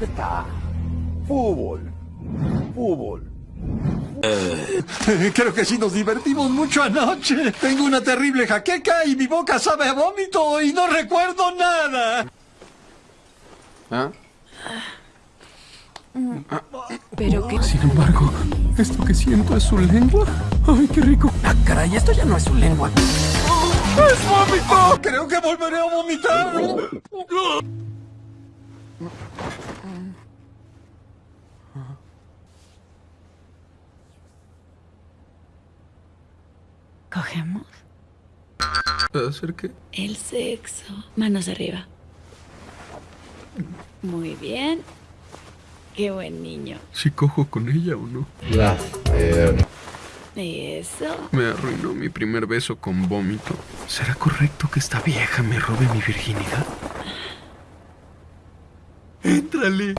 Está. Fútbol. Fútbol. Creo que sí nos divertimos mucho anoche. Tengo una terrible jaqueca y mi boca sabe a vómito y no recuerdo nada. ¿Ah? Pero que... Sin embargo, esto que siento es su lengua. Ay, qué rico. Ah, caray, esto ya no es su lengua. ¡Es vómito! Creo que volveré a vomitar. ¿Cogemos? ¿Hacer qué? El sexo. Manos arriba. Muy bien. Qué buen niño. Si cojo con ella o no. Eso. Me arruinó mi primer beso con vómito. ¿Será correcto que esta vieja me robe mi virginidad? ¡Éntrale!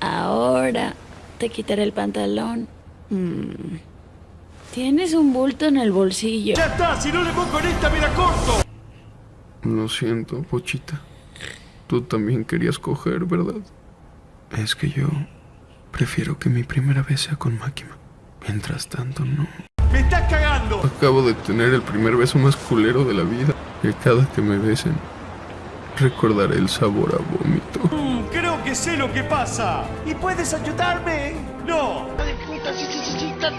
Ahora te quitaré el pantalón. Mm. Tienes un bulto en el bolsillo. ¡Ya está! ¡Si no le pongo en esta, me la corto! Lo siento, Pochita. Tú también querías coger, ¿verdad? Es que yo prefiero que mi primera vez sea con Máquina. Mientras tanto, no. ¡Me estás cagando! Acabo de tener el primer beso más culero de la vida. Y cada que me besen, recordaré el sabor a vómito. Mm, creo que sé lo que pasa. ¿Y puedes ayudarme? ¡No!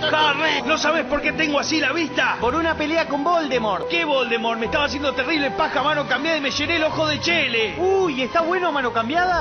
¡Corre! ¿No sabes por qué tengo así la vista? Por una pelea con Voldemort. ¿Qué Voldemort? Me estaba haciendo terrible paja a mano cambiada y me llené el ojo de chele. Uy, ¿está bueno mano cambiada?